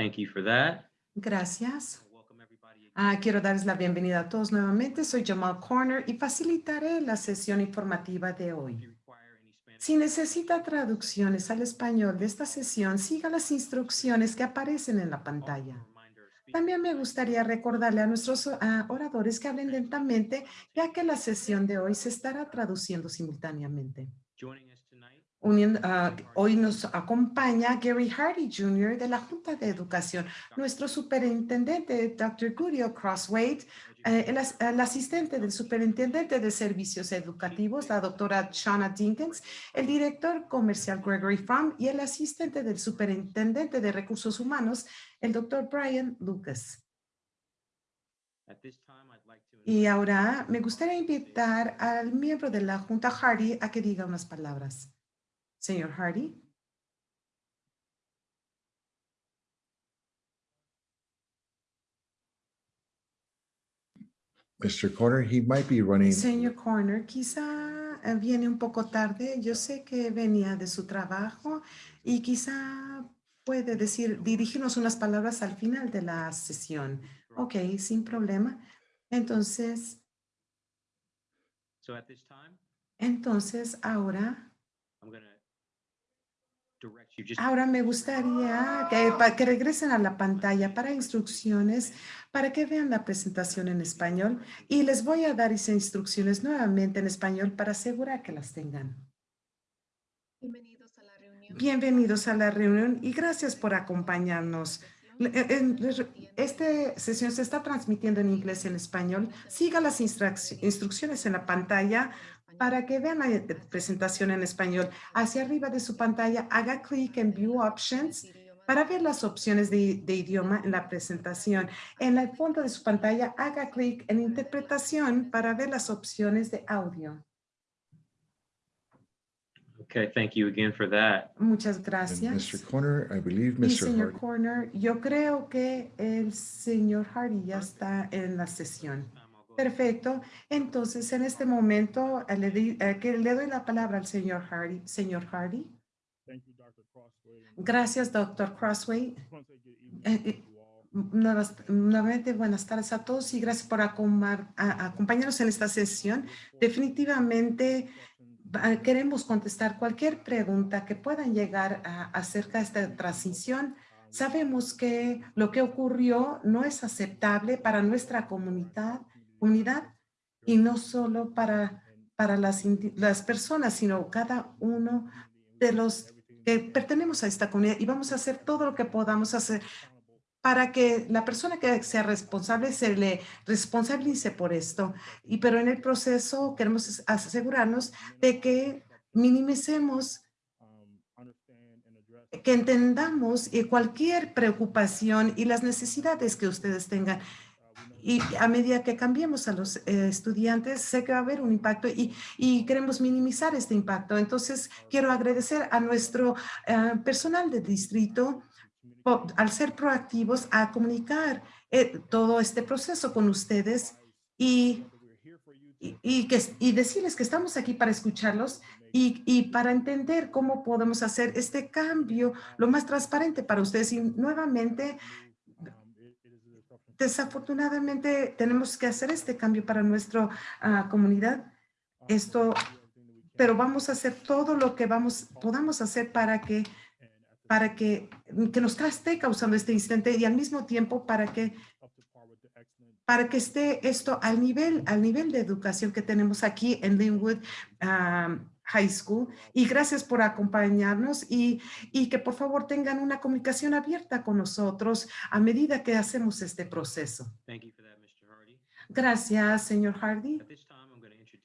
Thank you for that. Gracias. Welcome everybody. Ah, quiero darles la bienvenida a todos nuevamente. Soy Jamal Corner y facilitaré la sesión informativa de hoy. Si necesita traducciones al español de esta sesión, siga las instrucciones que aparecen en la pantalla. También me gustaría recordarle a nuestros ah, oradores que hablen lentamente, ya que la sesión de hoy se estará traduciendo simultáneamente. Ah, hoy nos acompaña Gary Hardy Jr. de la Junta de Educación, nuestro superintendente Dr. Gudio Crosswade, eh, el, as- el asistente del superintendente de servicios educativos, la doctora Shauna Dinkins, el director comercial Gregory Fromm y el asistente del superintendente de recursos humanos, el doctor Brian Lucas. Y ahora me gustaría invitar al miembro de la Junta Hardy a que diga unas palabras. Señor Hardy. Mr. Corner, he might be running. Señor Corner, quizá eh, viene un poco tarde. Yo sé que venía de su trabajo y quizá puede decir, dirigirnos unas palabras al final de la sesión. Ok, sin problema. Entonces, So at this time, entonces ahora, I'm going to direct you just ahora me gustaría que, regresen a la pantalla para instrucciones, para que vean la presentación en español y les voy a dar esas instrucciones nuevamente en español para asegurar que las tengan. Bienvenidos a la reunión. Bienvenidos a la reunión y gracias por acompañarnos. Eh, Esta sesión se está transmitiendo en inglés y en español. Siga las instruc- instrucciones en la pantalla para que vean la eh, presentación en español. Hacia arriba de su pantalla, haga clic en View Options para ver las opciones de, de idioma en la presentación. En el fondo de su pantalla, haga clic en Interpretación para ver las opciones de audio. Okay, thank you again for that. Muchas And gracias. Mr. Corner, I believe Y Mr. señor Hardy. Corner, yo creo que el señor Hardy ya está en la sesión. Um. Perfecto. Entonces, en este momento, eh, le, di- eh, que le doy la palabra al señor Hardy. Señor Hardy. Thank you, Dr. Crossway. and Gracias, doctor Crossway. Eh, Nuevamente, buenas tardes a todos y gracias por acompañarnos en esta sesión. Definitivamente va- queremos contestar cualquier pregunta que puedan llegar a- acerca de esta transición. Sabemos que lo que ocurrió no es aceptable para nuestra comunidad, comunidad y no solo para, para las, las personas, sino cada uno de los que pertenecemos a esta comunidad y vamos a hacer todo lo que podamos hacer para que la persona que sea responsable se le responsabilice por esto. Y pero en el proceso queremos asegurarnos de que minimicemos, que entendamos eh, cualquier preocupación y las necesidades que ustedes tengan. Y a medida que cambiemos a los eh, estudiantes, sé que va a haber un impacto y, y queremos minimizar este impacto. Entonces, quiero agradecer a nuestro eh, personal de distrito po- al ser proactivos a comunicar eh, todo este proceso con ustedes y, y, y que, decirles que estamos aquí para escucharlos y para entender cómo podemos hacer este cambio lo más transparente para ustedes. Y nuevamente, um, it, it is a disruption. Desafortunadamente, tenemos que hacer este cambio para nuestra ah, comunidad, esto- pero vamos a hacer todo lo que vamos, podamos hacer para que para que, que nos esté causando este incidente y al mismo tiempo para que, para que esté esto al nivel, al nivel de educación que tenemos aquí en Linwood um, High School. Y gracias por acompañarnos y, y que por favor tengan una comunicación abierta con nosotros a medida que hacemos este proceso. Thank you for that, Mr. Hardy. Gracias, señor Hardy.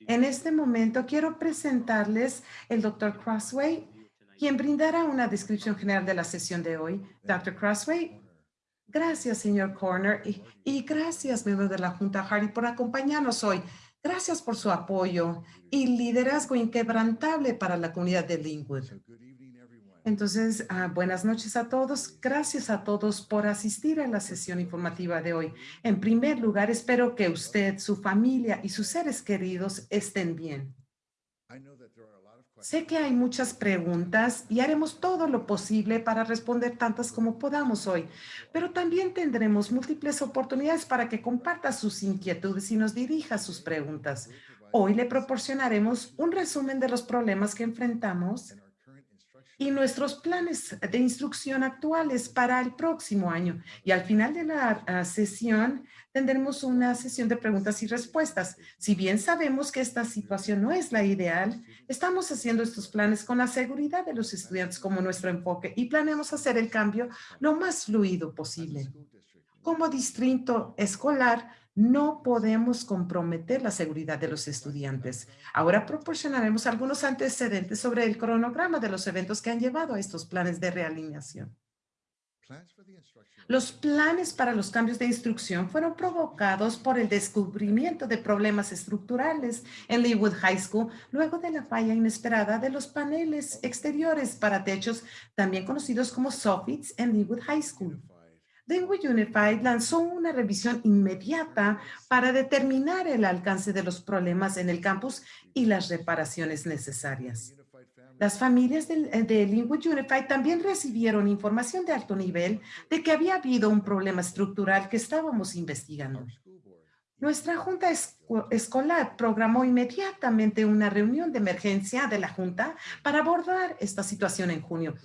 En este momento quiero presentarles el doctor Crossway, quien brindará una descripción general de la sesión de hoy. Dr. Crossway, Gracias, señor Corner, y, y gracias, miembros de la Junta Hardy, por acompañarnos hoy. Gracias por su apoyo y liderazgo inquebrantable para la comunidad de Linwood. Entonces, ah, buenas noches a todos. Gracias a todos por asistir a la sesión informativa de hoy. En primer lugar, espero que usted, su familia y sus seres queridos estén bien. Sé que hay muchas preguntas y haremos todo lo posible para responder tantas como podamos hoy, pero también tendremos múltiples oportunidades para que comparta sus inquietudes y nos dirija sus preguntas. Hoy le proporcionaremos un resumen de los problemas que enfrentamos y nuestros planes de instrucción actuales para el próximo año. Y al final de la ah, sesión tendremos una sesión de preguntas y respuestas. Si bien sabemos que esta situación no es la ideal, estamos haciendo estos planes con la seguridad de los estudiantes como nuestro enfoque y planeamos hacer el cambio lo más fluido posible. Como distrito escolar, no podemos comprometer la seguridad de los estudiantes. Ahora proporcionaremos algunos antecedentes sobre el cronograma de los eventos que han llevado a estos planes de realineación. Los planes para los cambios de instrucción fueron provocados por el descubrimiento de problemas estructurales en Leewood High School luego de la falla inesperada de los paneles exteriores para techos, también conocidos como soffits en Leewood High School. Dengue Unified lanzó una revisión inmediata para determinar el alcance de los problemas en el campus y las reparaciones necesarias. Las familias de, de Unified también recibieron información de alto nivel de que había habido un problema estructural que estábamos investigando. Nuestra junta escolar programó inmediatamente una reunión de emergencia de la junta para abordar esta situación en junio.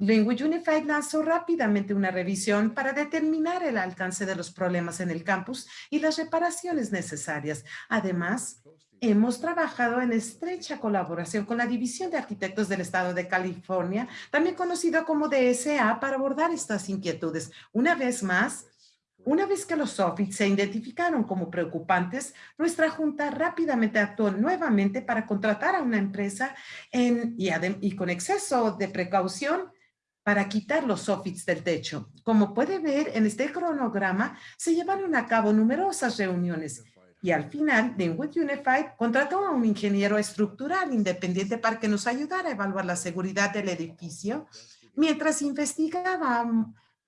Language Unified lanzó rápidamente una revisión para determinar el alcance de los problemas en el campus y las reparaciones necesarias. Además, hemos trabajado en estrecha colaboración con la División de Arquitectos del Estado de California, también conocido como DSA, para abordar estas inquietudes. Una vez más, una vez que los soffits se identificaron como preocupantes, nuestra junta rápidamente actuó nuevamente para contratar a una empresa en, y, y con exceso de precaución para quitar los soffits del techo. Como puede ver en este cronograma, se llevaron a cabo numerosas reuniones y al final, Denwood Unified contrató a un ingeniero estructural independiente para que nos ayudara a evaluar la seguridad del edificio mientras investigaba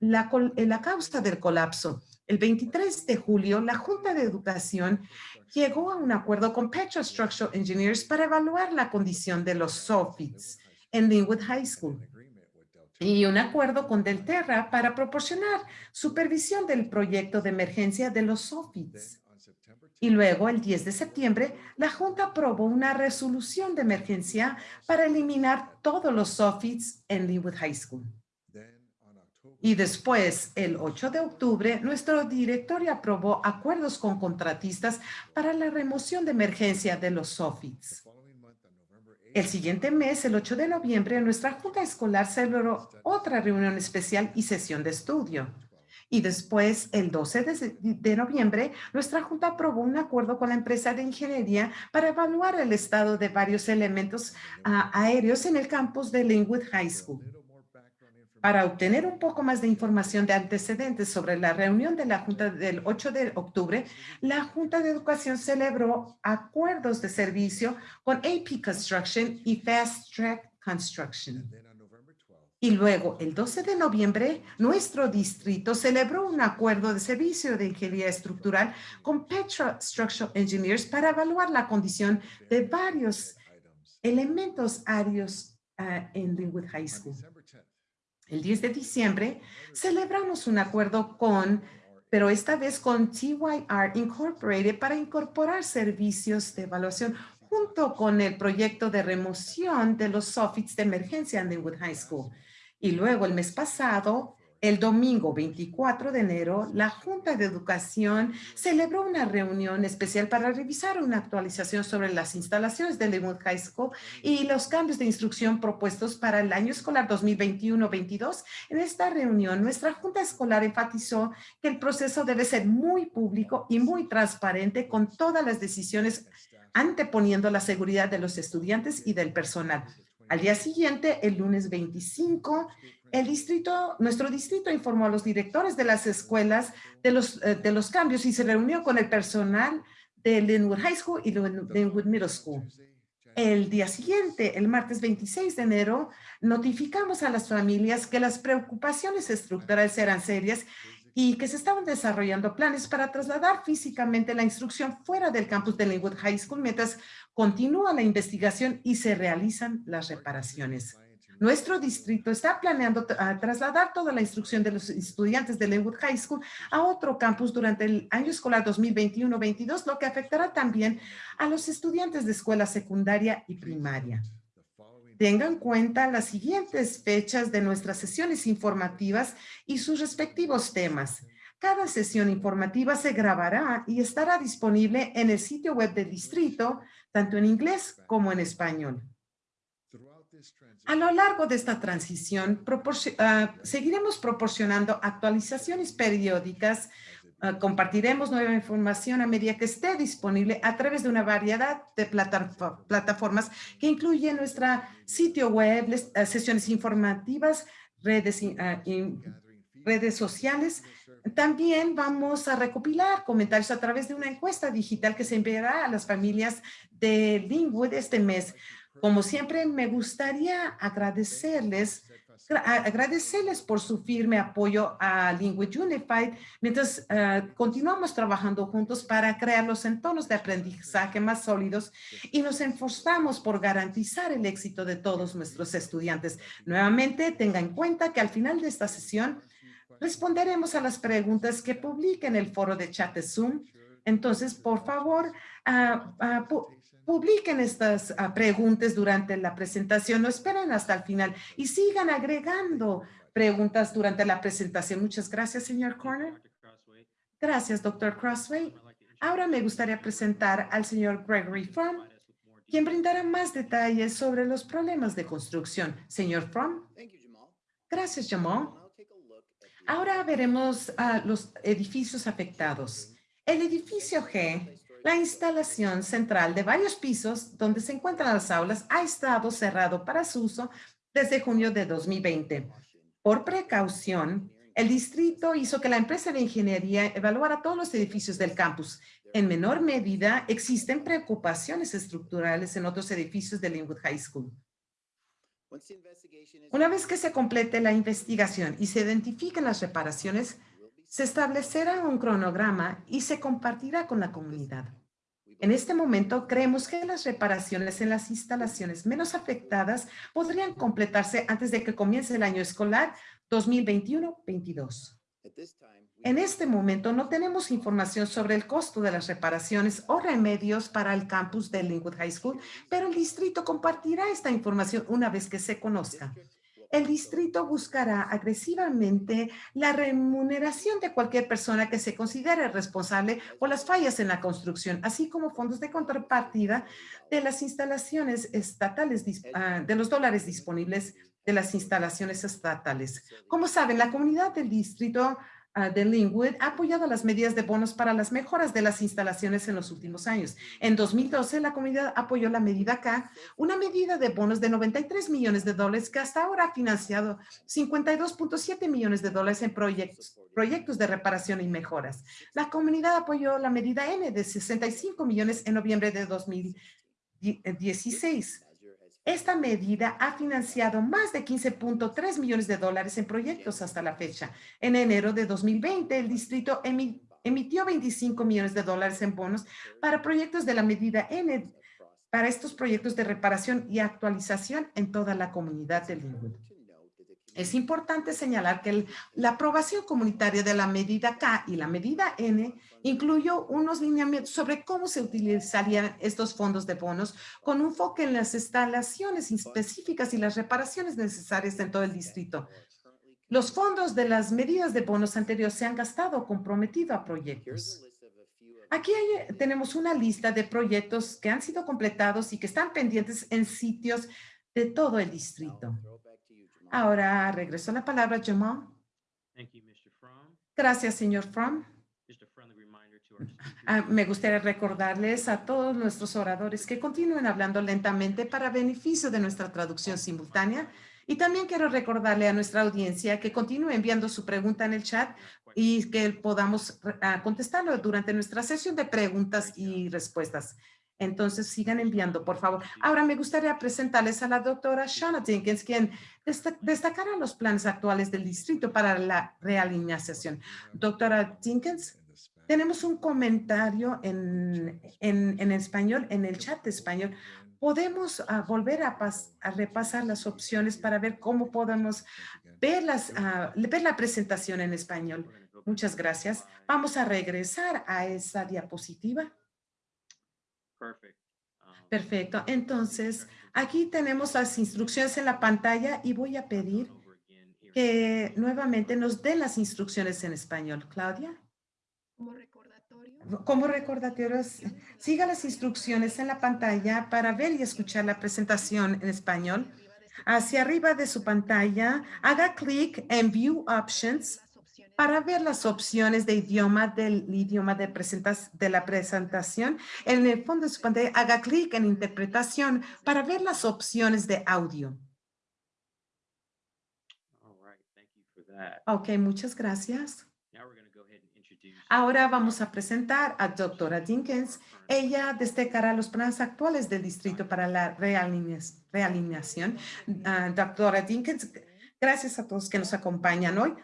la, la causa del colapso. El 23 de julio, la Junta de Educación llegó a un acuerdo con Petro Structural Engineers para evaluar la condición de los soffits en Linwood High School y un acuerdo con Delterra para proporcionar supervisión del proyecto de emergencia de los SOFITs. Y luego, el 10 de septiembre, la Junta aprobó una resolución de emergencia para eliminar todos los SOFITs en Linwood High School. Y después, el 8 de octubre, nuestro directorio aprobó acuerdos con contratistas para la remoción de emergencia de los SOFITs. El siguiente mes, el 8 de noviembre, nuestra Junta Escolar celebró otra reunión especial y sesión de estudio. Y después, el 12 de, noviembre, nuestra Junta aprobó un acuerdo con la empresa de ingeniería para evaluar el estado de varios elementos ah, aéreos en el campus de Linwood High School. Para obtener un poco más de información de antecedentes sobre la reunión de la Junta del 8 de octubre, la Junta de Educación celebró acuerdos de servicio con AP Construction y Fast Track Construction. Y luego, el 12 de noviembre, nuestro distrito celebró un acuerdo de servicio de ingeniería estructural con Petra Structural Engineers para evaluar la condición de varios elementos aéreos ah, en Linwood High School. El 10 de diciembre celebramos un acuerdo con, pero esta vez con TYR Incorporated para incorporar servicios de evaluación junto con el proyecto de remoción de los soffits de emergencia en Linwood High School. Y luego el mes pasado el domingo 24 de enero, la Junta de Educación celebró una reunión especial para revisar una actualización sobre las instalaciones de Linwood High School y los cambios de instrucción propuestos para el año escolar 2021-22. En esta reunión, nuestra Junta Escolar enfatizó que el proceso debe ser muy público y muy transparente con todas las decisiones anteponiendo la seguridad de los estudiantes y del personal. Al día siguiente, el lunes 25, el distrito, nuestro distrito informó a los directores de las escuelas de los, eh, de los cambios y se reunió con el personal de Linwood High School y Linwood Middle School. El día siguiente, el martes 26 de enero, notificamos a las familias que las preocupaciones estructurales eran serias y que se estaban desarrollando planes para trasladar físicamente la instrucción fuera del campus de Linwood High School mientras continúa la investigación y se realizan las reparaciones. Nuestro distrito está planeando trasladar toda la instrucción de los estudiantes de Linwood High School a otro campus durante el año escolar 2021-22, lo que afectará también a los estudiantes de escuela secundaria y primaria. Tengan en cuenta las siguientes fechas de nuestras sesiones informativas y sus respectivos temas. Cada sesión informativa se grabará y estará disponible en el sitio web del distrito, tanto en inglés como en español. A lo largo de esta transición, ah, seguiremos proporcionando actualizaciones periódicas, ah, compartiremos nueva información a medida que esté disponible a través de una variedad de plata- plataformas que incluye nuestra sitio web, ah, sesiones informativas, redes, redes sociales. También vamos a recopilar comentarios a través de una encuesta digital que se enviará a las familias de Linwood este mes. Como siempre, me gustaría agradecerles, agradecerles por su firme apoyo a Linwood Unified mientras ah, continuamos trabajando juntos para crear los entornos de aprendizaje más sólidos y nos esforzamos por garantizar el éxito de todos nuestros estudiantes. Nuevamente, tenga en cuenta que al final de esta sesión responderemos a las preguntas que publique en el foro de chat de Zoom. Entonces, por favor, ah, pu- publiquen estas ah, preguntas durante la presentación, no esperen hasta el final y sigan agregando preguntas durante la presentación. Muchas gracias, señor Corner. Gracias, doctor Crossway. Ahora me gustaría presentar al señor Gregory Fromm, quien brindará más detalles sobre los problemas de construcción. Señor Fromm, Thank you, Jamal. gracias, Jamal. Ahora veremos a los edificios afectados. El edificio G, la instalación central de varios pisos donde se encuentran las aulas, ha estado cerrado para su uso desde junio de 2020. Por precaución, el distrito hizo que la empresa de ingeniería evaluara todos los edificios del campus. En menor medida, existen preocupaciones estructurales en otros edificios de Linwood High School. Una vez que se complete la investigación y se identifiquen las reparaciones, se establecerá un cronograma y se compartirá con la comunidad. En este momento, creemos que las reparaciones en las instalaciones menos afectadas podrían completarse antes de que comience el año escolar 2021-22. At this time, we En este momento no tenemos información sobre el costo de las reparaciones o remedios para el campus de Linwood High School, pero el distrito compartirá esta información una vez que se conozca. El distrito buscará agresivamente la remuneración de cualquier persona que se considere responsable por las fallas en la construcción, así como fondos de contrapartida de las instalaciones estatales, ah, de los dólares disponibles de las instalaciones estatales. Como saben, la comunidad del distrito ah, de Linwood ha apoyado las medidas de bonos para las mejoras de las instalaciones en los últimos años. En 2012, la comunidad apoyó la medida K, una medida de bonos de 93 millones de dólares que hasta ahora ha financiado 52.7 millones de dólares en proyectos, proyectos de reparación y mejoras. La comunidad apoyó la medida N de 65 millones en noviembre de 2016. Esta medida ha financiado más de 15.3 millones de dólares en proyectos hasta la fecha. En enero de 2020, el distrito emi- emitió 25 millones de dólares en bonos para proyectos de la medida N, para estos proyectos de reparación y actualización en toda la comunidad de Linwood. Es importante señalar que la aprobación comunitaria de la medida K y la medida N incluyó unos lineamientos sobre cómo se utilizarían estos fondos de bonos con un enfoque en las instalaciones específicas y las reparaciones necesarias en todo el distrito. Los fondos de las medidas de bonos anteriores se han gastado o comprometido a proyectos. Aquí hay- tenemos una lista de proyectos que han sido completados y que están pendientes en sitios de todo el distrito. Ahora regreso la palabra a Jamal. Thank you, Mr. Fromm. Gracias, señor Fromm. Just a friendly reminder to our speakers. Ah, me gustaría recordarles a todos nuestros oradores que continúen hablando lentamente para beneficio de nuestra traducción simultánea. Y también quiero recordarle a nuestra audiencia que continúe enviando su pregunta en el chat y que podamos ah, contestarlo durante nuestra sesión de preguntas y respuestas. Entonces sigan enviando, por favor. Ahora me gustaría presentarles a la doctora Shauna Dinkins, quien desta- destacará los planes actuales del distrito para la realineación. Doctora Dinkins, tenemos un comentario en, en, en español, en el chat de español. Podemos ah, volver a, pas- a repasar las opciones para ver cómo podemos ver, las, ah, ver la presentación en español. Muchas gracias. Vamos a regresar a esa diapositiva. Um, Perfecto. Entonces, aquí tenemos las instrucciones en la pantalla y voy a pedir que nuevamente nos den las instrucciones en español. Claudia, Como recordatorio. como recordatorios, siga las instrucciones en la pantalla para ver y escuchar la presentación en español. Hacia arriba de su pantalla, haga clic en View Options para ver las opciones de idioma del idioma de, presentas, de la presentación. En el fondo de su pantalla, haga clic en Interpretación para ver las opciones de audio. All right, thank you for that. Ok, muchas gracias. Now we're going to go ahead and introduce. Ahora vamos a presentar a doctora Dinkins. Ella destacará los planes actuales del distrito para la realinea- realineación. Ah, doctora Dinkins, gracias a todos que nos acompañan hoy.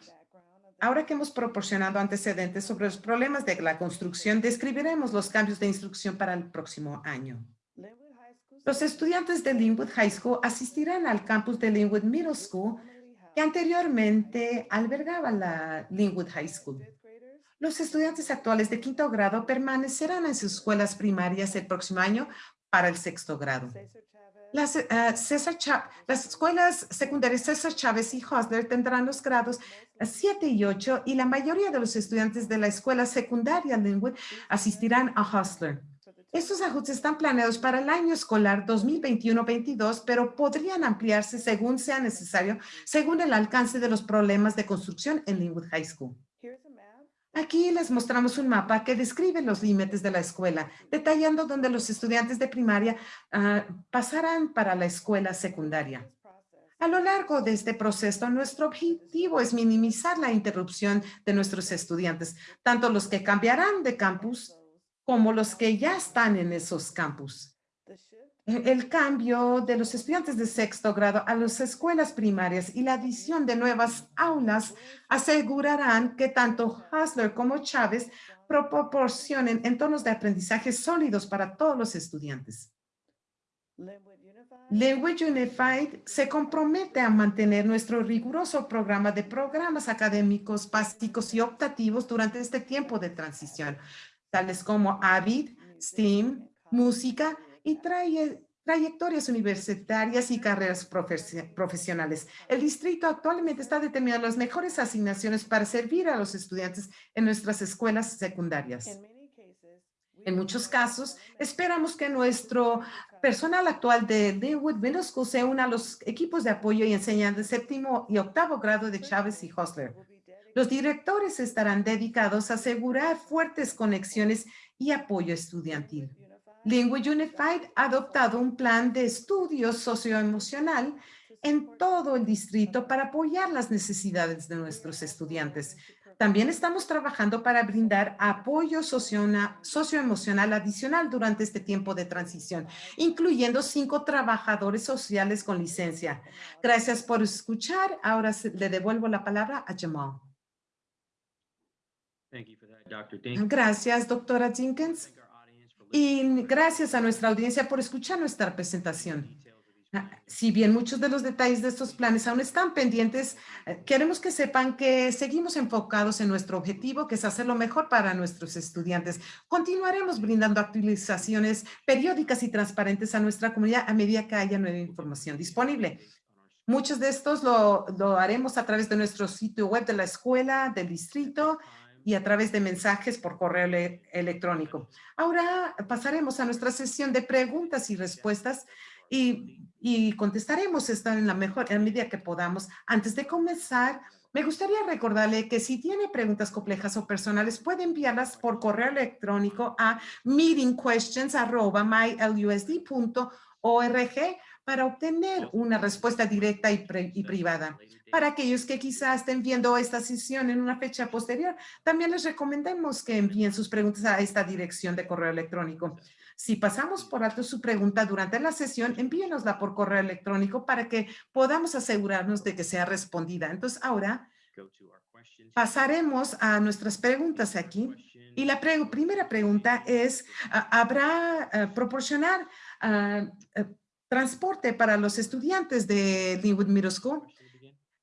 Ahora que hemos proporcionado antecedentes sobre los problemas de la construcción, describiremos los cambios de instrucción para el próximo año. Los estudiantes de Linwood High School asistirán al campus de Linwood Middle School, que anteriormente albergaba la Linwood High School. Los estudiantes actuales de quinto grado permanecerán en sus escuelas primarias el próximo año para el sexto grado. Las, eh, César las escuelas secundarias César Chávez y Hosler tendrán los grados 7 y 8 y la mayoría de los estudiantes de la escuela secundaria Linwood asistirán a Hosler. Estos ajustes están planeados para el año escolar 2021-22, pero podrían ampliarse según sea necesario, según el alcance de los problemas de construcción en Linwood High School. Aquí les mostramos un mapa que describe los límites de la escuela, detallando dónde los estudiantes de primaria ah, pasarán para la escuela secundaria. A lo largo de este proceso, nuestro objetivo es minimizar la interrupción de nuestros estudiantes, tanto los que cambiarán de campus como los que ya están en esos campus. El cambio de los estudiantes de sexto grado a las escuelas primarias y la adición de nuevas aulas asegurarán que tanto Hasler como Chávez proporcionen entornos de aprendizaje sólidos para todos los estudiantes. Language Unified se compromete a mantener nuestro riguroso programa de programas académicos básicos y optativos durante este tiempo de transición, tales como AVID, STEAM, música y traye- trayectorias universitarias y carreras profesi- profesionales. El distrito actualmente está determinando las mejores asignaciones para servir a los estudiantes en nuestras escuelas secundarias. En muchos casos, esperamos que nuestro personal actual de Linwood Middle School se una a los equipos de apoyo y enseñanza de séptimo y octavo grado de Chávez y Hostler. Los directores estarán dedicados a asegurar fuertes conexiones y apoyo estudiantil. Linwood Unified ha adoptado un plan de estudio socioemocional en todo el distrito para apoyar las necesidades de nuestros estudiantes. También estamos trabajando para brindar apoyo socioemocional adicional durante este tiempo de transición, incluyendo cinco trabajadores sociales con licencia. Gracias por escuchar. Ahora le devuelvo la palabra a Jamal. Thank you for that, Dr. Dink. Gracias, doctora Jenkins. Y gracias a nuestra audiencia por escuchar nuestra presentación. Ah. Si bien muchos de los detalles de estos planes aún están pendientes, eh, queremos que sepan que seguimos enfocados en nuestro objetivo, que es hacer lo mejor para nuestros estudiantes. Continuaremos brindando actualizaciones periódicas y transparentes a nuestra comunidad a medida que haya nueva información disponible. Muchos de estos lo, lo haremos a través de nuestro sitio web de la escuela, del distrito y a través de mensajes por correo ele- electrónico. Ahora pasaremos a nuestra sesión de preguntas y respuestas y, contestaremos esta en la mejor en medida que podamos. Antes de comenzar, me gustaría recordarle que si tiene preguntas complejas o personales, puede enviarlas por correo electrónico a meetingquestions@mylusd.org para obtener una respuesta directa y, privada. Para aquellos que quizás estén viendo esta sesión en una fecha posterior, también les recomendamos que envíen sus preguntas a esta dirección de correo electrónico. Si pasamos por alto su pregunta durante la sesión, envíenosla por correo electrónico para que podamos asegurarnos de que sea respondida. Entonces, ahora pasaremos a nuestras preguntas aquí. Y la primera pregunta es, ¿habrá ah, proporcionar ah, eh, transporte para los estudiantes de Linwood Middle School?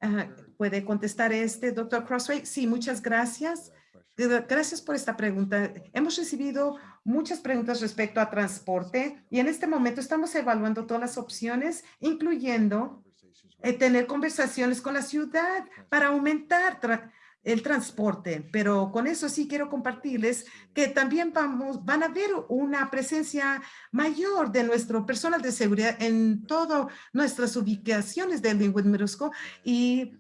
Ah, ¿Puede contestar este, doctor Crossway? Sí, muchas gracias. Gra- Gracias por esta pregunta. Hemos recibido muchas preguntas respecto a transporte y en este momento estamos evaluando todas las opciones, incluyendo eh, tener conversaciones con la ciudad para aumentar el transporte. Pero con eso sí quiero compartirles que también vamos, van a ver una presencia mayor de nuestro personal de seguridad en todas nuestras ubicaciones de Linwood Middle School. Y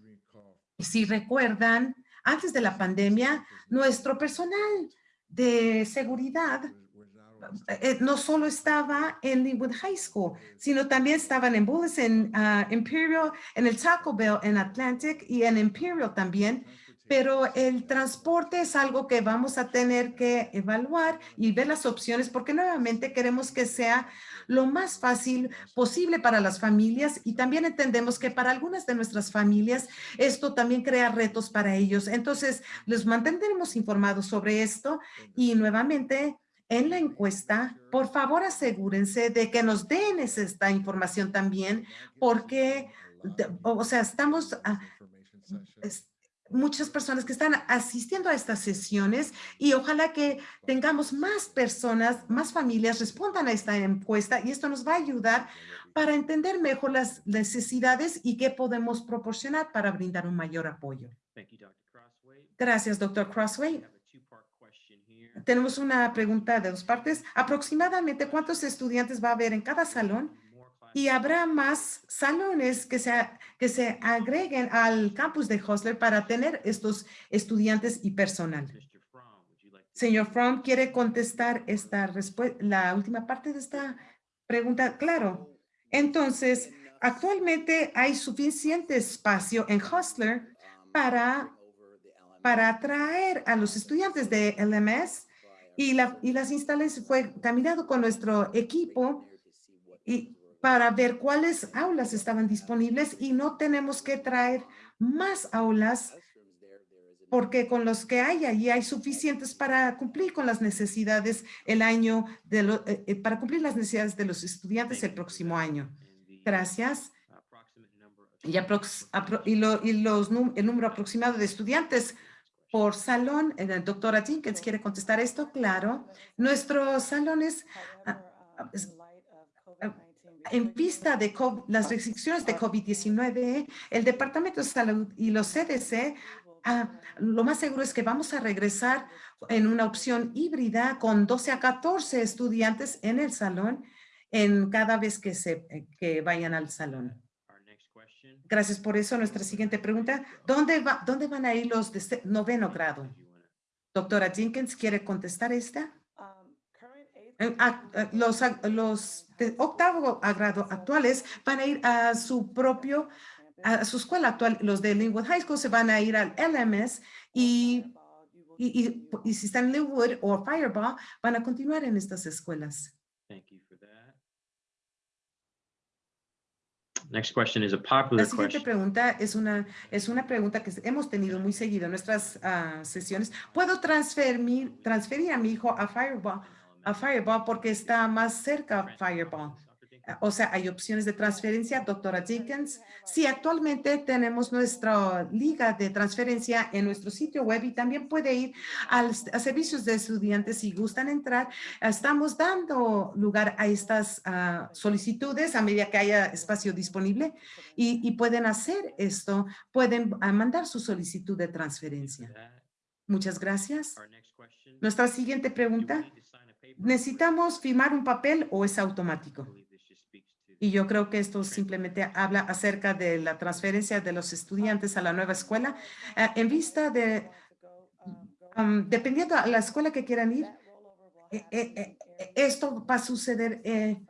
si recuerdan, antes de la pandemia, nuestro personal de seguridad eh, no solo estaba en Linwood High School, sino también estaban en Bullis, en ah, Imperial, en el Taco Bell, en Atlantic y en Imperial también. Pero el transporte es algo que vamos a tener que evaluar y ver las opciones porque nuevamente queremos que sea lo más fácil posible para las familias y también entendemos que para algunas de nuestras familias esto también crea retos para ellos. Entonces, les mantendremos informados sobre esto y nuevamente en la encuesta, por favor asegúrense de que nos den es- esta información también porque, o sea, estamos, ah, muchas personas que están asistiendo a estas sesiones y ojalá que tengamos más personas, más familias respondan a esta encuesta y esto nos va a ayudar para entender mejor las necesidades y qué podemos proporcionar para brindar un mayor apoyo. Gracias, doctor Crossway. Tenemos una pregunta de dos partes. Aproximadamente, ¿cuántos estudiantes va a haber en cada salón? Y habrá más salones que se, que se agreguen al campus de Hostler para tener estos estudiantes y personal. Señor Fromm, ¿quiere contestar esta respuesta, la última parte de esta pregunta? Claro. Entonces, actualmente hay suficiente espacio en Hostler para, para atraer a los estudiantes de LMS y, la, y las instalaciones fue caminado con nuestro equipo y para ver cuáles aulas estaban disponibles y no tenemos que traer más aulas porque con los que hay allí hay suficientes para cumplir con las necesidades el año de lo- eh, eh, para cumplir las necesidades de los estudiantes el próximo año. Gracias. Y, aprox- apro- y, lo- y los, el número aproximado de estudiantes por salón, la doctora Jenkins quiere contestar esto, claro. Nuestros salones, es- ah, en vista de co- las restricciones de COVID-19, el Departamento de Salud y los CDC, ah, lo más seguro es que vamos a regresar en una opción híbrida con 12 a 14 estudiantes en el salón en cada vez que, se, que vayan al salón. Gracias por eso. Nuestra siguiente pregunta, ¿dónde, va, ¿dónde van a ir los de noveno grado? Doctora Jenkins, ¿quiere contestar esta? Eh, Los, los de octavo grado actuales van a ir a su propio, a su escuela actual. Los de Linwood High School se van a ir al LMS y, y, y- y si están en Linwood o Fireball, van a continuar en estas escuelas. Thank you for that. Next question is a La popular siguiente question. pregunta es una, es una pregunta que hemos tenido muy seguido en nuestras ah, sesiones. ¿Puedo transferir, transferir a mi hijo a Fireball, a Fireball porque está más cerca a Fireball? O sea, hay opciones de transferencia, doctora Jenkins. Sí, actualmente tenemos nuestra liga de transferencia en nuestro sitio web y también puede ir al, a servicios de estudiantes si gustan entrar. Estamos dando lugar a estas ah, solicitudes a medida que haya espacio disponible y, y pueden hacer esto, pueden ah, mandar su solicitud de transferencia. Muchas gracias. Our next question. Nuestra siguiente pregunta, ¿necesitamos firmar un papel o es automático? Y yo creo que esto simplemente habla acerca de la transferencia de los estudiantes a la nueva escuela. Ah, en vista de, um, dependiendo a la escuela que quieran ir, eh, eh, eh, eh, esto va a suceder eh,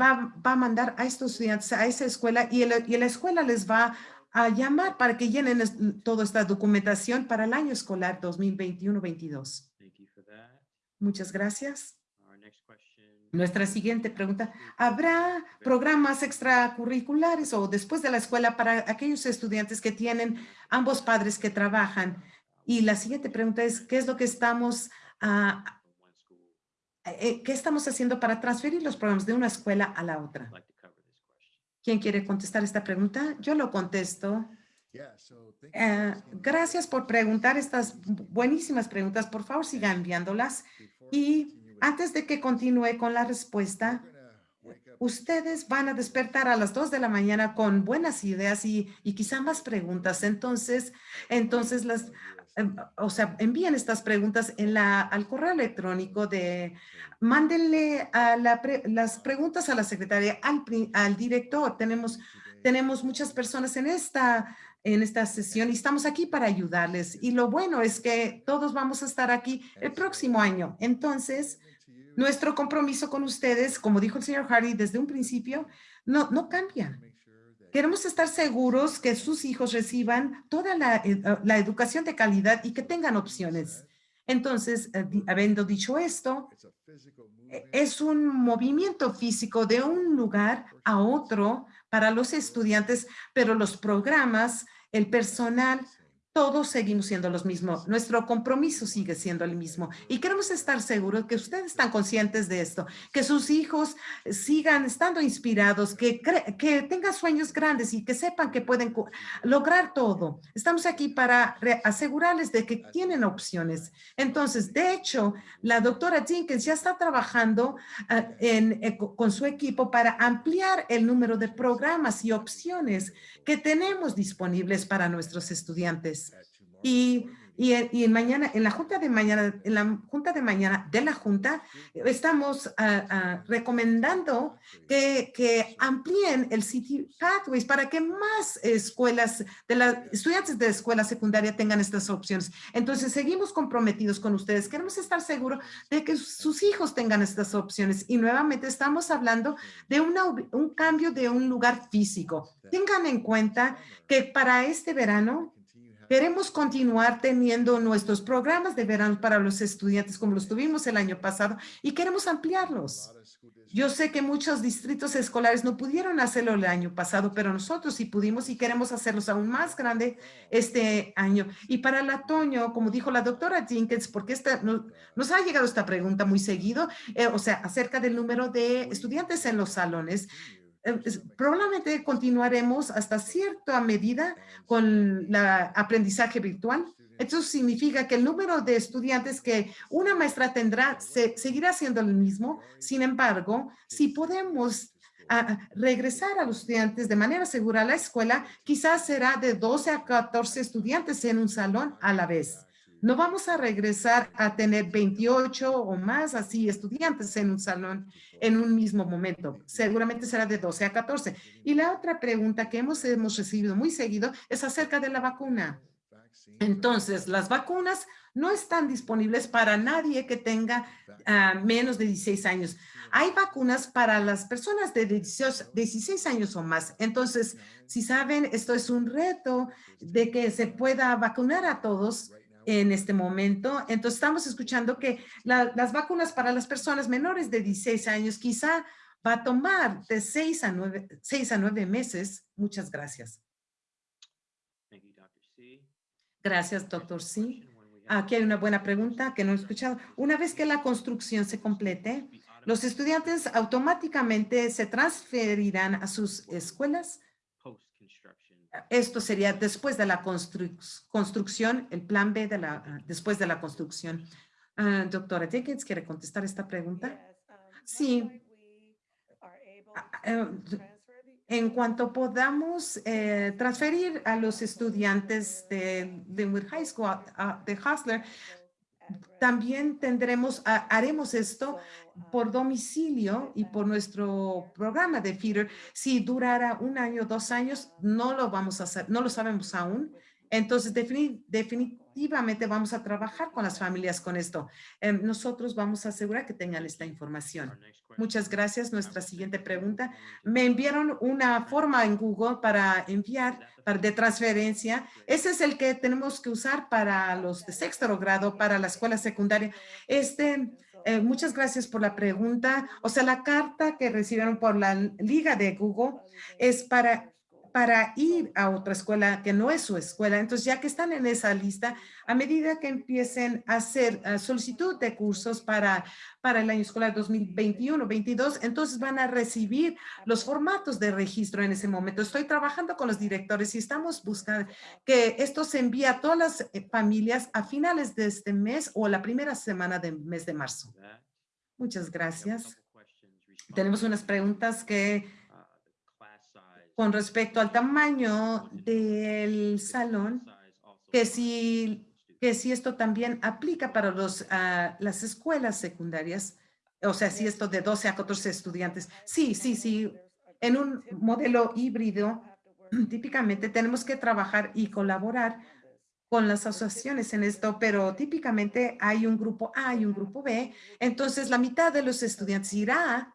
va, a mandar a estos estudiantes a esa escuela y, el- y la escuela les va a llamar para que llenen toda esta documentación para el año escolar 2021-22. Thank you for that. Muchas gracias. Our next question. Nuestra siguiente pregunta, ¿habrá programas extracurriculares o después de la escuela para aquellos estudiantes que tienen ambos padres que trabajan? Y la siguiente pregunta es, ¿qué es lo que estamos, ah, From one school. eh, qué estamos haciendo para transferir los programas de una escuela a la otra? I'd like to cover this question. ¿Quién quiere contestar esta pregunta? Yo lo contesto. Eh, gracias por preguntar estas buenísimas preguntas. Por favor, sigan enviándolas. Y antes de que continúe con la respuesta, ustedes van a despertar a las 2 de la mañana con buenas ideas y, y quizá más preguntas. Entonces, entonces las, em, o sea, envíen estas preguntas en la, al correo electrónico de, mándenle a la pre- las preguntas a la secretaria, al, al director. Tenemos, tenemos muchas personas en esta, en esta sesión y estamos aquí para ayudarles. Y lo bueno es que todos vamos a estar aquí el próximo año. Entonces, nuestro compromiso con ustedes, como dijo el señor Hardy desde un principio, no, no cambia. Queremos estar seguros que sus hijos reciban toda la, eh, uh, la educación de calidad y que tengan opciones. Entonces, eh, habiendo dicho esto, e- es un movimiento físico de un lugar a otro para los estudiantes, pero los programas, el personal, todos seguimos siendo los mismos. Nuestro compromiso sigue siendo el mismo. Y queremos estar seguros que ustedes están conscientes de esto, que sus hijos sigan estando inspirados, que, que tengan sueños grandes y que sepan que pueden lograr todo. Estamos aquí para asegurarles de que tienen opciones. Entonces, de hecho, la doctora Jenkins ya está trabajando ah, en, eh, co- con su equipo para ampliar el número de programas y opciones que tenemos disponibles para nuestros estudiantes. Y, y, en- y en mañana, en la junta de mañana, en la junta de mañana de la junta, estamos ah, ah, recomendando que, que amplíen el City Pathways para que más escuelas, de las estudiantes de escuela secundaria tengan estas opciones. Entonces, seguimos comprometidos con ustedes. Queremos estar seguros de que sus hijos tengan estas opciones. Y nuevamente estamos hablando de una un cambio de un lugar físico. Tengan en cuenta que para este verano queremos continuar teniendo nuestros programas de verano para los estudiantes como los tuvimos el año pasado y queremos ampliarlos. Yo sé que muchos distritos escolares no pudieron hacerlo el año pasado, pero nosotros sí pudimos y queremos hacerlos aún más grande este año. Y para el otoño, como dijo la doctora Jenkins, porque esta, no- nos ha llegado esta pregunta muy seguido, eh, o sea, acerca del número de estudiantes en los salones. Eh, probablemente continuaremos hasta cierta medida con la aprendizaje virtual. Esto significa que el número de estudiantes que una maestra tendrá se, seguirá siendo el mismo. Sin embargo, si podemos ah, regresar a los estudiantes de manera segura a la escuela, quizás será de 12 a 14 estudiantes en un salón a la vez. No vamos a regresar a tener 28 o más así estudiantes en un salón en un mismo momento. Seguramente será de 12 a 14. Y la otra pregunta que hemos, hemos recibido muy seguido es acerca de la vacuna. Entonces, las vacunas no están disponibles para nadie que tenga ah, menos de 16 años. Hay vacunas para las personas de 18 16 años o más. Entonces, si saben, esto es un reto de que se pueda vacunar a todos en este momento. Entonces, estamos escuchando que la- las vacunas para las personas menores de 16 años quizá va a tomar de 6 a 9, 6 a 9 meses. Muchas gracias. C. Gracias, doctor have- Aquí hay una buena pregunta que no he escuchado. Una vez que la construcción se complete, los estudiantes automáticamente se transferirán a sus escuelas. Esto sería después de la construc- construcción, el plan B de la, ah, después de la construcción. Ah, doctora Jenkins, ¿quiere contestar esta pregunta? Sí. Ah, En cuanto podamos eh, transferir a los estudiantes de Linwood High School, a- a- de Hustler, también tendremos, ha- haremos esto por domicilio y por nuestro programa de feeder. Si durara un año, dos años, no lo vamos a hacer, no lo sabemos aún. Entonces, defini- defini- definitivamente vamos a trabajar con las familias con esto. Em, nosotros vamos a asegurar que tengan esta información. Muchas gracias. Nuestra siguiente pregunta. Me enviaron una forma en Google para enviar para, de transferencia. Ese es el que tenemos que usar para los de sexto grado, para la escuela secundaria. Este, eh, muchas gracias por la pregunta. O sea, la carta que recibieron por la liga de Google es para para ir a otra escuela que no es su escuela. Entonces, ya que están en esa lista, a medida que empiecen a hacer solicitud de cursos para, para el año escolar 2021-22, entonces van a recibir los formatos de registro en ese momento. Estoy trabajando con los directores y estamos buscando que esto se envíe a todas las eh, familias a finales de este mes o la primera semana del mes de marzo. Muchas gracias. Tenemos unas preguntas que con respecto al tamaño del salón, que si, que si esto también aplica para los, ah, las escuelas secundarias, o sea, si esto de 12 a 14 estudiantes. Sí, sí, sí. En un modelo híbrido, típicamente tenemos que trabajar y colaborar con las asociaciones en esto, pero típicamente hay un grupo A y un grupo B. Entonces, la mitad de los estudiantes irá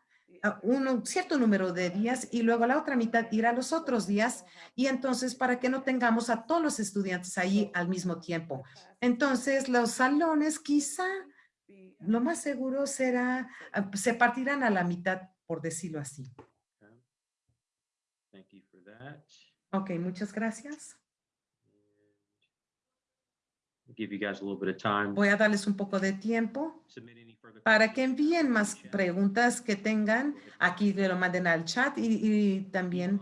un cierto número de días y luego la otra mitad irá los otros días y entonces para que no tengamos a todos los estudiantes ahí al mismo tiempo. Entonces los salones quizá lo más seguro será, ah, se partirán a la mitad por decirlo así. Ok, muchas gracias. Voy a darles un poco de tiempo para que envíen más preguntas que tengan. Aquí lo manden al chat y, también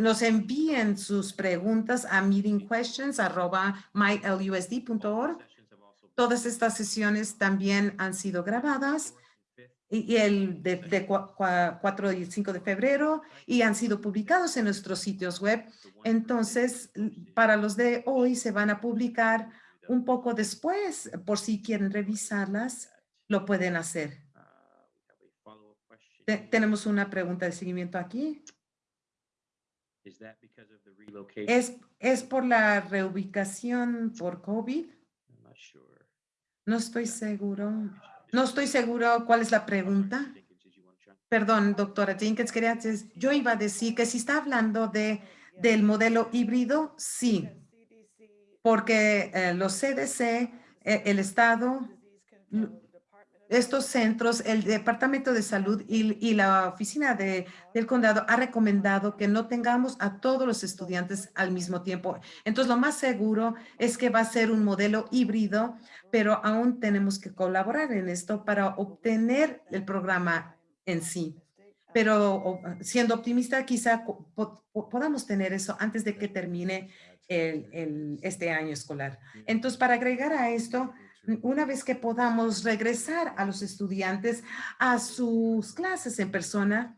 nos envíen sus preguntas a meetingquestions.mylusd.org. Todas estas sesiones también han sido grabadas y, el de, de 4 y 5 de febrero y han sido publicados en nuestros sitios web. Entonces, para los de hoy se van a publicar un poco después, por si quieren revisarlas, lo pueden hacer. tenemos una pregunta de seguimiento aquí. ¿Es, ¿Es por la reubicación por COVID? No estoy seguro. No estoy seguro cuál es la pregunta. Perdón, doctora Jenkins, quería decir, yo iba a decir que si está hablando de, del modelo híbrido, sí, porque eh, los CDC, eh, el Estado, estos centros, el Departamento de Salud y, la Oficina de, del Condado ha recomendado que no tengamos a todos los estudiantes al mismo tiempo. Entonces, lo más seguro es que va a ser un modelo híbrido, pero aún tenemos que colaborar en esto para obtener el programa en sí. Pero siendo optimista, quizá podamos tener eso antes de que termine este año escolar. Entonces, para agregar a esto, una vez que podamos regresar a los estudiantes a sus clases en persona,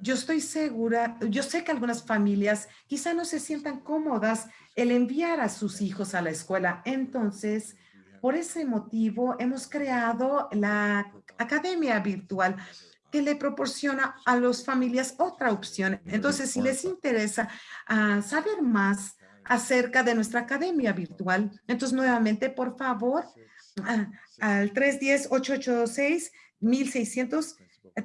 yo estoy segura, yo sé que algunas familias quizá no se sientan cómodas el enviar a sus hijos a la escuela. Entonces, por ese motivo, hemos creado la academia virtual que le proporciona a las familias otra opción. Entonces, si les interesa ah, saber más acerca de nuestra academia virtual. Entonces, nuevamente, por favor, al 310-886-1600,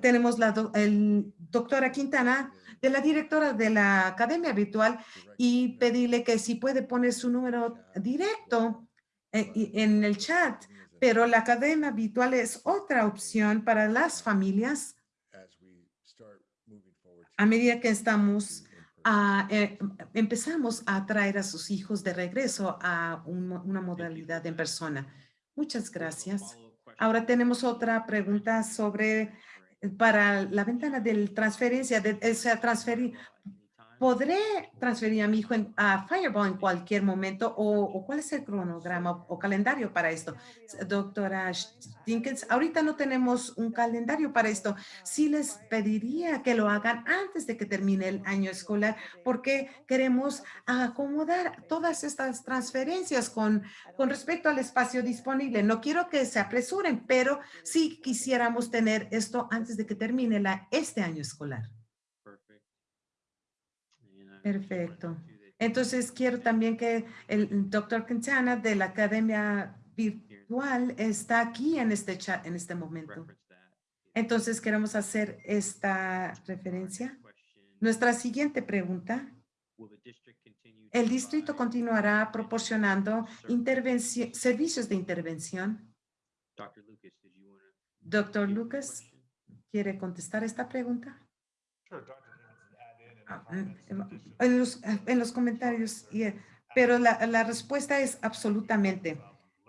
tenemos la el doctora Quintana, de la directora de la academia virtual, y pedirle que si puede poner su número directo eh, en el chat, pero la academia virtual es otra opción para las familias a medida que estamos eh, empezamos a traer a sus hijos de regreso a una modalidad en persona. Muchas gracias. Ahora tenemos otra pregunta sobre para la ventana de transferencia, de, o sea, transferir ¿Podré transferir a mi hijo a Fireball en cualquier momento o, cuál es el cronograma o, calendario para esto? Doctora Dinkins, ahorita no tenemos un calendario para esto. Sí les pediría que lo hagan antes de que termine el año escolar porque queremos acomodar todas estas transferencias con, con respecto al espacio disponible. No quiero que se apresuren, pero sí quisiéramos tener esto antes de que termine la, este año escolar. Perfecto. Entonces, quiero también que el doctor Quintana de la Academia Virtual está aquí en este chat en este momento. Entonces, queremos hacer esta referencia. Nuestra siguiente pregunta. Will the district continue to El distrito continuará proporcionando servicios de intervención. Dr. Lucas, did you wanna Doctor Lucas? ¿quiere contestar esta pregunta? En to los, the- en los comentarios, y, eh, pero la, la respuesta es absolutamente.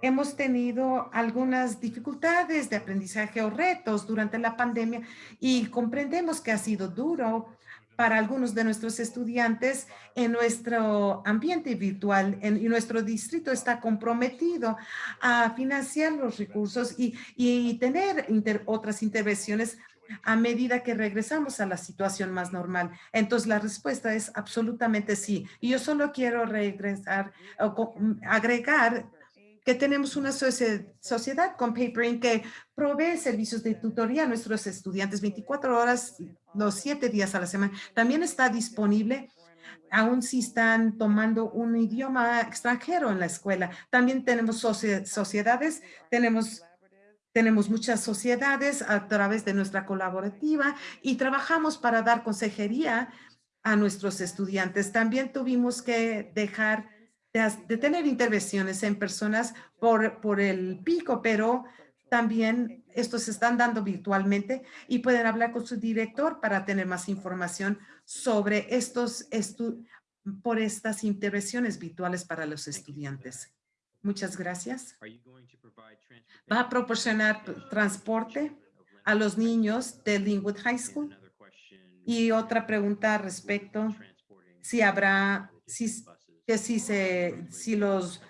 Hemos tenido algunas dificultades de aprendizaje o retos durante la pandemia y comprendemos que ha sido duro para algunos de nuestros estudiantes en nuestro ambiente virtual en, y nuestro distrito está comprometido a financiar los recursos y, y tener inter- otras intervenciones a medida que regresamos a la situación más normal. Entonces, la respuesta es absolutamente sí. Y yo solo quiero regresar o co- agregar que tenemos una socie- sociedad con Papering que provee servicios de tutoría a nuestros estudiantes 24 horas, los 7 días a la semana. También está disponible aún si están tomando un idioma extranjero en la escuela. También tenemos socie- sociedades, tenemos tenemos muchas sociedades a través de nuestra colaborativa y trabajamos para dar consejería a nuestros estudiantes. También tuvimos que dejar de, tener intervenciones en personas por, por el pico, pero también estos se están dando virtualmente y pueden hablar con su director para tener más información sobre estos por estas intervenciones virtuales para los estudiantes. Muchas gracias. Va a proporcionar transporte a los niños de Linwood High School. Y otra pregunta respecto si habrá, si, que si se, si los?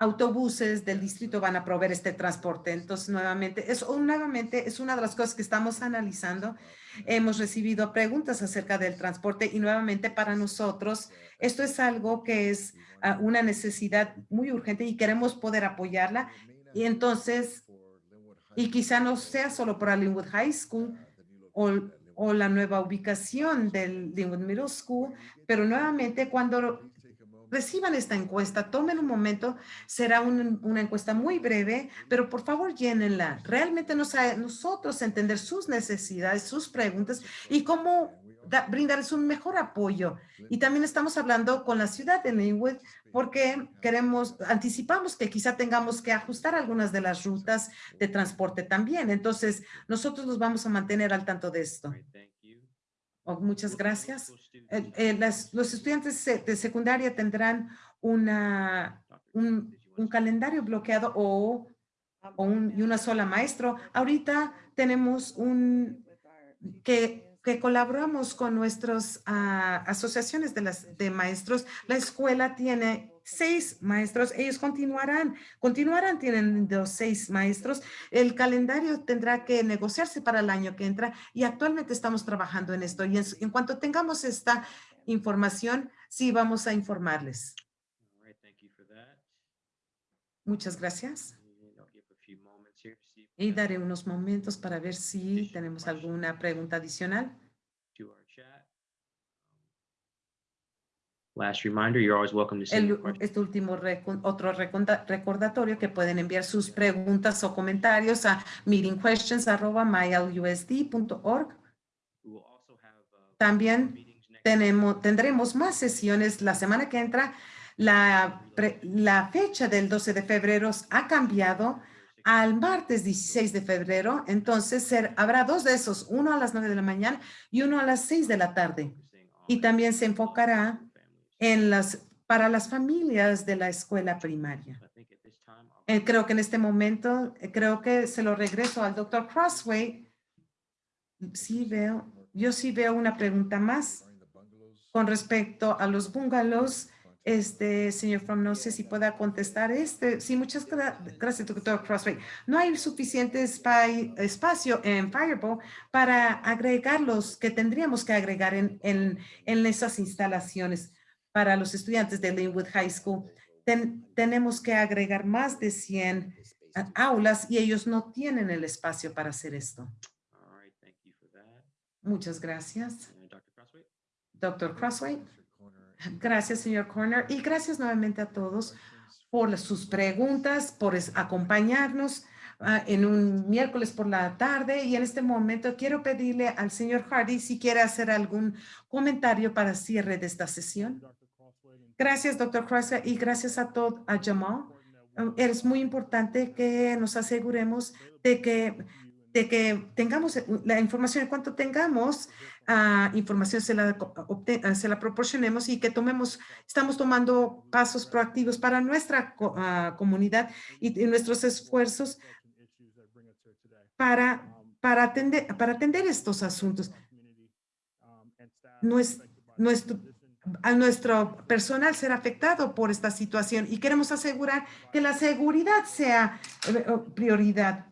Autobuses del distrito van a proveer este transporte. Entonces, nuevamente, es, nuevamente, es una de las cosas que estamos analizando. Hemos recibido preguntas acerca del transporte y nuevamente para nosotros, esto es algo que es ah, una necesidad muy urgente y queremos poder apoyarla. Y entonces, y quizá no sea solo para Linwood High School o, o la nueva ubicación del Linwood Middle School, pero nuevamente cuando reciban esta encuesta, tomen un momento, será un- una encuesta muy breve, pero por favor llénenla. Realmente nos, a- nosotros entender sus necesidades, sus preguntas y cómo da- brindarles un mejor apoyo. Y también estamos hablando con la ciudad de Linwood porque queremos, anticipamos que quizá tengamos que ajustar algunas de las rutas de transporte también. Entonces, nosotros nos vamos a mantener al tanto de esto. All right, thank you. Oh, muchas Will the gracias. Eh, eh, las- los estudiantes de secundaria tendrán una, un, calendario bloqueado o, o un- y una sola maestro. Ahorita tenemos un, que, que colaboramos con nuestras asociaciones de, las, de maestros. La escuela tiene seis maestros. Ellos continuarán, continuarán teniendo seis maestros. El calendario tendrá que negociarse para el año que entra y actualmente estamos trabajando en esto. Y en, en cuanto tengamos esta información, sí vamos a informarles. All right, thank you for that. Muchas gracias. Y daré unos momentos para ver si tenemos alguna pregunta adicional. to our chat. Last reminder, you're always welcome to send El, este último otro recordatorio que pueden enviar sus preguntas o comentarios a meetingquestions@mylusd.org. We will also have, uh, También. Tenemos, tendremos más sesiones la semana que entra. La, pre- la fecha del 12 de febrero ha cambiado al martes 16 de febrero. Entonces ser- habrá dos de esos, uno a las 9 de la mañana y uno a las 6 de la tarde. Y también se enfocará. En las, para las familias de la escuela primaria. Eh, creo que en este momento, eh, creo que se lo regreso al doctor Crossway. Sí veo, yo sí veo una pregunta más con respecto a los bungalows. Este, señor From, no sé si pueda contestar este. Sí, muchas gra- gracias, doctor Crossway. No hay suficiente espacio en Fireball para agregar los que tendríamos que agregar en, en, en esas instalaciones para los estudiantes de Linwood High School. Ten- tenemos que agregar más de 100 the space a- to- aulas y ellos no tienen el espacio para hacer esto. all right, thank you for that. Muchas gracias. Doctor Crossway. Gracias, señor Corner, y gracias nuevamente a todos por sus preguntas, por acompañarnos ah, en un miércoles por la tarde. Y en este momento quiero pedirle al señor Hardy si quiere hacer algún comentario para cierre de esta sesión. Gracias, doctor Crossway, y gracias a todo, a Jamal. Um, Es muy importante que nos aseguremos de que, de que tengamos eh, la información, en cuanto tengamos ah, información, se la, ah, se la proporcionemos y que tomemos, estamos tomando pasos proactivos para nuestra ah, comunidad y, nuestros esfuerzos para, para, atender, para atender estos asuntos. Nues- nuestro, a nuestro personal será afectado por esta situación. Y queremos asegurar que la seguridad sea eh, eh, prioridad.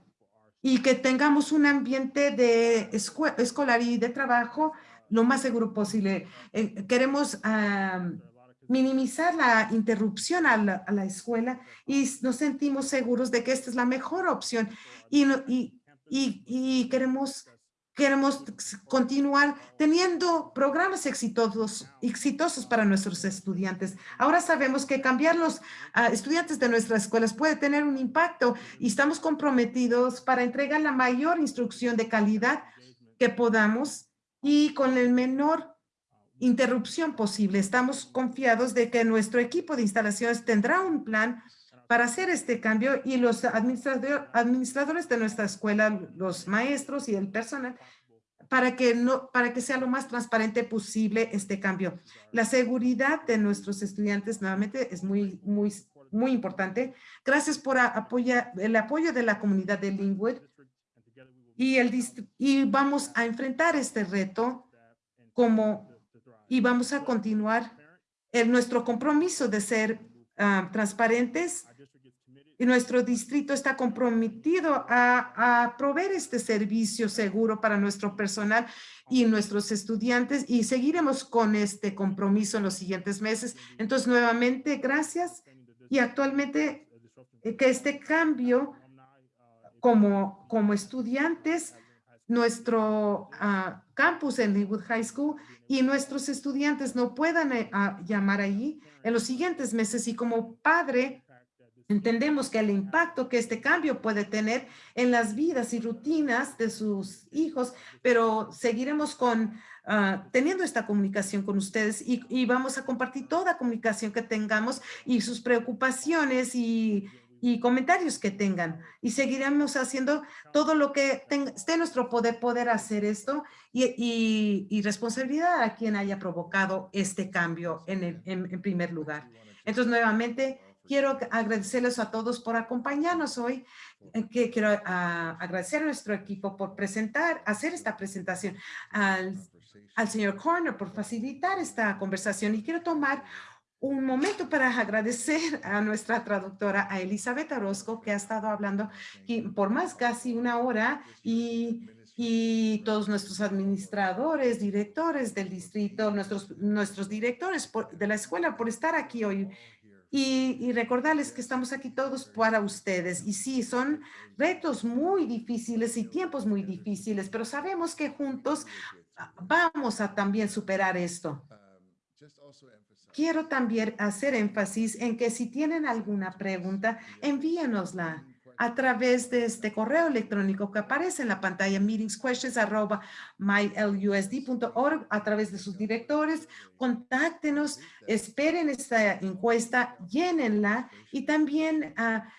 Y que tengamos un ambiente de escolar y de trabajo lo más seguro posible. Eh, queremos minimizar la interrupción a la, a la escuela y nos sentimos seguros de que esta es la mejor opción. Y, y, y, y queremos queremos s- continuar teniendo programas exitosos, exitosos para nuestros estudiantes. Ahora sabemos que cambiar los ah, estudiantes de nuestras escuelas puede tener un impacto y estamos comprometidos para entregar la mayor instrucción de calidad que podamos y con el menor interrupción posible. Estamos confiados de que nuestro equipo de instalaciones tendrá un plan para hacer este cambio y los administrador- administradores de nuestra escuela, los maestros y el personal, para que no, para que sea lo más transparente posible este cambio. La seguridad de nuestros estudiantes nuevamente es muy, muy, muy importante. Gracias por apoyar, el apoyo de la comunidad de Linwood y el y vamos a enfrentar este reto como y vamos a continuar en nuestro compromiso de ser ah, transparentes y nuestro distrito está comprometido a, a proveer este servicio seguro para nuestro personal y nuestros estudiantes y seguiremos con este compromiso en los siguientes meses. Entonces, nuevamente, gracias. Y actualmente, eh, que este cambio como, como estudiantes, nuestro ah, campus en Linwood High School y nuestros estudiantes no puedan eh, llamar allí en los siguientes meses. Y como padre entendemos que el impacto que este cambio puede tener en las vidas y rutinas de sus hijos, pero seguiremos con ah, teniendo esta comunicación con ustedes y, y vamos a compartir toda comunicación que tengamos y sus preocupaciones y, y comentarios que tengan. Y seguiremos haciendo todo lo que tenga- esté en nuestro poder, poder hacer esto y, y- y responsabilidad a quien haya provocado este cambio en, el- en- en primer lugar. Entonces, nuevamente, quiero agradecerles a todos por acompañarnos hoy. eh, Que quiero ah, agradecer a nuestro equipo por presentar, hacer esta presentación, al, al señor Corner por facilitar esta conversación. Y quiero tomar un momento para agradecer a nuestra traductora, a Elizabeth Orozco, que ha estado hablando por más casi una hora y, y todos nuestros administradores, directores del distrito, nuestros, nuestros directores por- de la escuela por estar aquí hoy. Y, y recordarles que estamos aquí todos para ustedes. Y sí, son retos muy difíciles y tiempos muy difíciles, pero sabemos que juntos ah, vamos a también superar esto. Quiero también hacer énfasis en que si tienen alguna pregunta, envíenosla a través de este correo electrónico que aparece en la pantalla meetingsquestions@mylusd.org a través de sus directores. Contáctenos, esperen esta encuesta, llénenla y también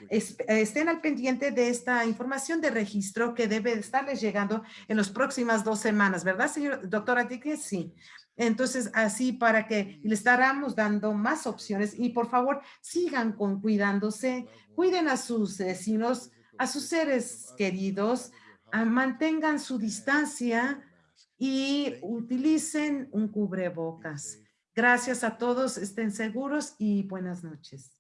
es- estén al pendiente de esta información de registro que debe estarles llegando en las próximas dos semanas, ¿verdad, señor doctora Dickens? Sí. Entonces, así para que le estaremos dando más opciones y por favor sigan con cuidándose, cuiden a sus vecinos, a sus seres queridos, ah, mantengan su distancia y utilicen un cubrebocas. Gracias a todos, estén seguros y buenas noches.